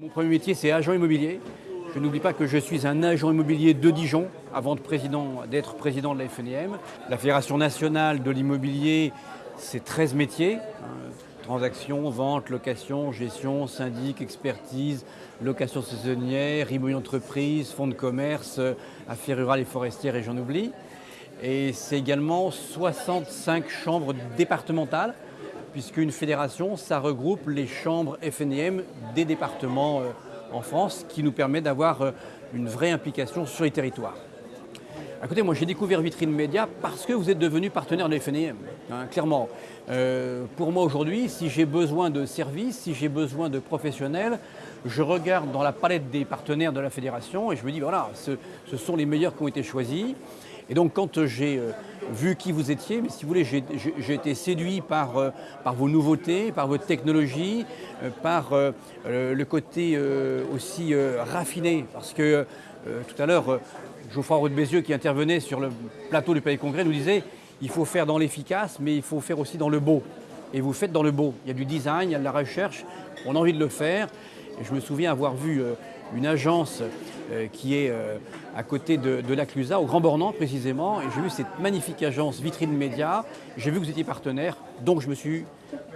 Mon premier métier, c'est agent immobilier. Je n'oublie pas que je suis un agent immobilier de Dijon avant d'être président de la FNIM. La Fédération nationale de l'immobilier, c'est 13 métiers. Hein. transactions, vente, location, gestion, syndic, expertise, location saisonnière, immobilier entreprise, fonds de commerce, affaires rurales et forestières et j'en oublie. Et c'est également 65 chambres départementales, puisqu'une fédération, ça regroupe les chambres FNIM des départements euh, en France qui nous permet d'avoir euh, une vraie implication sur les territoires. Écoutez, moi j'ai découvert Vitrine Média parce que vous êtes devenu partenaire de FNIM, hein, clairement. Euh, pour moi aujourd'hui, si j'ai besoin de services, si j'ai besoin de professionnels, je regarde dans la palette des partenaires de la fédération et je me dis voilà, ce, sont les meilleurs qui ont été choisis. Et donc quand j'ai euh, vu qui vous étiez, si vous voulez, j'ai été séduit par, euh, par vos nouveautés, par votre technologie, par le côté aussi raffiné. Parce que tout à l'heure, Geoffroy Roux de Bézieux qui intervenait sur le plateau du Palais Congrès nous disait il faut faire dans l'efficace, mais il faut faire aussi dans le beau. Et vous faites dans le beau. Il y a du design, il y a de la recherche, on a envie de le faire. Et je me souviens avoir vu une agence euh, qui est euh, à côté de, de la Clusa, au Grand Bornand précisément, et j'ai vu cette magnifique agence Vitrine Média, j'ai vu que vous étiez partenaire, donc je me suis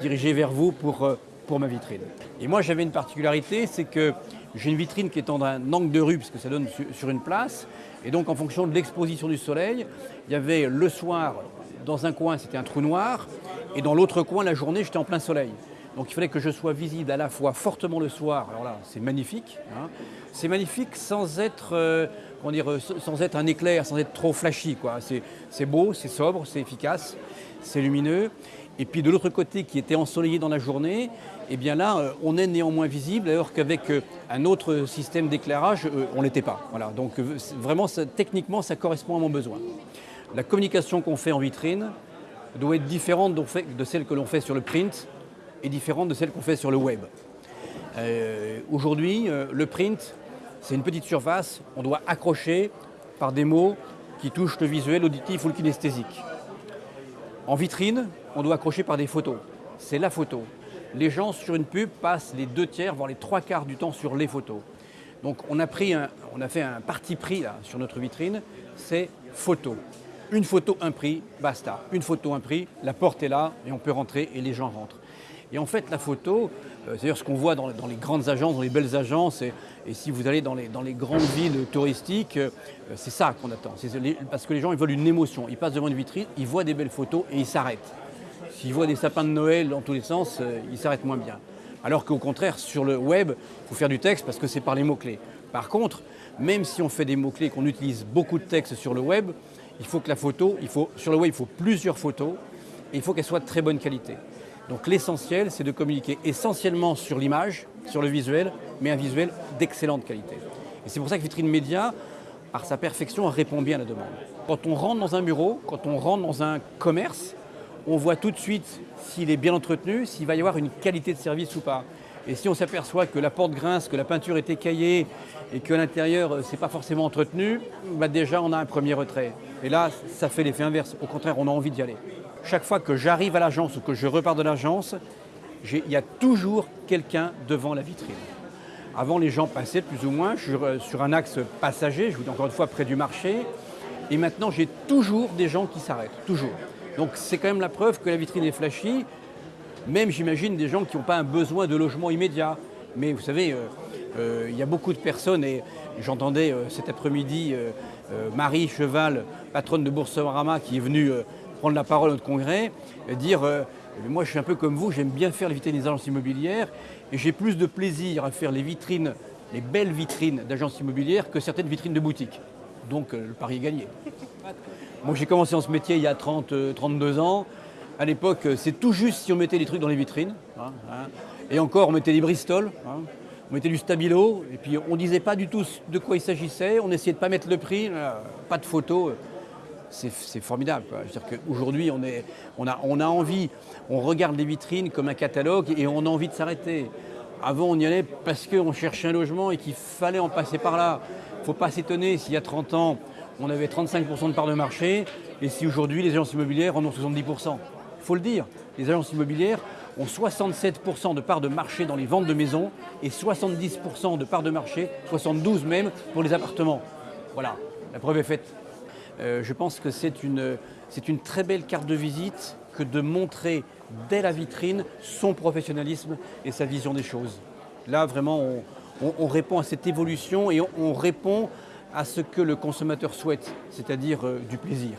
dirigé vers vous pour, euh, pour ma vitrine. Et moi j'avais une particularité, c'est que j'ai une vitrine qui est en un angle de rue, puisque ça donne sur une place, et donc en fonction de l'exposition du soleil, il y avait le soir, dans un coin c'était un trou noir, et dans l'autre coin la journée j'étais en plein soleil. Donc il fallait que je sois visible à la fois fortement le soir, alors là c'est magnifique, hein. c'est magnifique sans être, euh, dire, sans être un éclair, sans être trop flashy. C'est beau, c'est sobre, c'est efficace, c'est lumineux. Et puis de l'autre côté qui était ensoleillé dans la journée, eh bien là euh, on est néanmoins visible alors qu'avec euh, un autre système d'éclairage on ne l'était pas. Voilà. Donc vraiment techniquement ça correspond à mon besoin. La communication qu'on fait en vitrine doit être différente de celle que l'on fait sur le print est différente de celle qu'on fait sur le web. Euh, aujourd'hui, euh, le print, c'est une petite surface, on doit accrocher par des mots qui touchent le visuel, l'auditif ou le kinesthésique. En vitrine, on doit accrocher par des photos. C'est la photo. Les gens sur une pub passent les deux tiers, voire les trois quarts du temps sur les photos. Donc on a, pris on a fait un parti pris sur notre vitrine, c'est photo. Une photo, un prix, basta. Une photo, un prix, la porte est là et on peut rentrer et les gens rentrent. Et en fait, la photo, euh, c'est-à-dire ce qu'on voit dans, les grandes agences, dans les belles agences, et, si vous allez dans les, grandes villes touristiques, euh, c'est ça qu'on attend. parce que les gens, ils veulent une émotion. Ils passent devant une vitrine, ils voient des belles photos et ils s'arrêtent. S'ils voient des sapins de Noël dans tous les sens, euh, ils s'arrêtent moins bien. Alors qu'au contraire, sur le web, il faut faire du texte parce que c'est par les mots-clés. Par contre, même si on fait des mots-clés, qu'on utilise beaucoup de texte sur le web, il faut que la photo, il faut, sur le web, il faut plusieurs photos et il faut qu'elles soient de très bonne qualité. Donc l'essentiel, c'est de communiquer essentiellement sur l'image, sur le visuel, mais un visuel d'excellente qualité. Et c'est pour ça que Vitrine Média, par sa perfection, répond bien à la demande. Quand on rentre dans un bureau, quand on rentre dans un commerce, on voit tout de suite s'il est bien entretenu, s'il va y avoir une qualité de service ou pas. Et si on s'aperçoit que la porte grince, que la peinture est écaillée et que l'intérieur euh, c'est pas forcément entretenu, bah déjà on a un premier retrait. Et là, ça fait l'effet inverse. Au contraire, on a envie d'y aller chaque fois que j'arrive à l'agence ou que je repars de l'agence, il y a toujours quelqu'un devant la vitrine. Avant, les gens passaient plus ou moins sur, un axe passager, je vous dis encore une fois près du marché, et maintenant j'ai toujours des gens qui s'arrêtent, toujours. Donc c'est quand même la preuve que la vitrine est flashy, même j'imagine des gens qui n'ont pas un besoin de logement immédiat. Mais vous savez, euh, euh, il y a beaucoup de personnes, et j'entendais euh, cet après-midi Marie Cheval, patronne de Boursorama, qui est venue prendre la parole à notre congrès, dire euh, moi je suis un peu comme vous, j'aime bien faire les vitrines des agences immobilières et j'ai plus de plaisir à faire les vitrines, les belles vitrines d'agences immobilières que certaines vitrines de boutiques. Donc euh, le pari est gagné. Moi j'ai commencé en ce métier il y a 30, 32 euh, ans. À l'époque, c'est tout juste si on mettait des trucs dans les vitrines. Hein, hein. Et encore, on mettait des Bristol, hein. On mettait du Stabilo, et puis on ne disait pas du tout de quoi il s'agissait, on essayait de pas mettre le prix, pas de photos c'est formidable. Aujourd'hui, on, on, a, on a envie, on regarde les vitrines comme un catalogue et on a envie de s'arrêter. Avant, on y allait parce qu'on cherchait un logement et qu'il fallait en passer par là. Il ne faut pas s'étonner s'il y a 30 ans, on avait 35% de part de marché et si aujourd'hui, les agences immobilières en ont 70%. Il faut le dire, les agences immobilières ont 67% de parts de marché dans les ventes de maisons et 70% de parts de marché, 72 même, pour les appartements. Voilà, la preuve est faite. Euh, je pense que c'est une, très belle carte de visite que de montrer dès la vitrine son professionnalisme et sa vision des choses. Là, vraiment, on, répond à cette évolution et on, répond à ce que le consommateur souhaite, c'est-à-dire euh, du plaisir.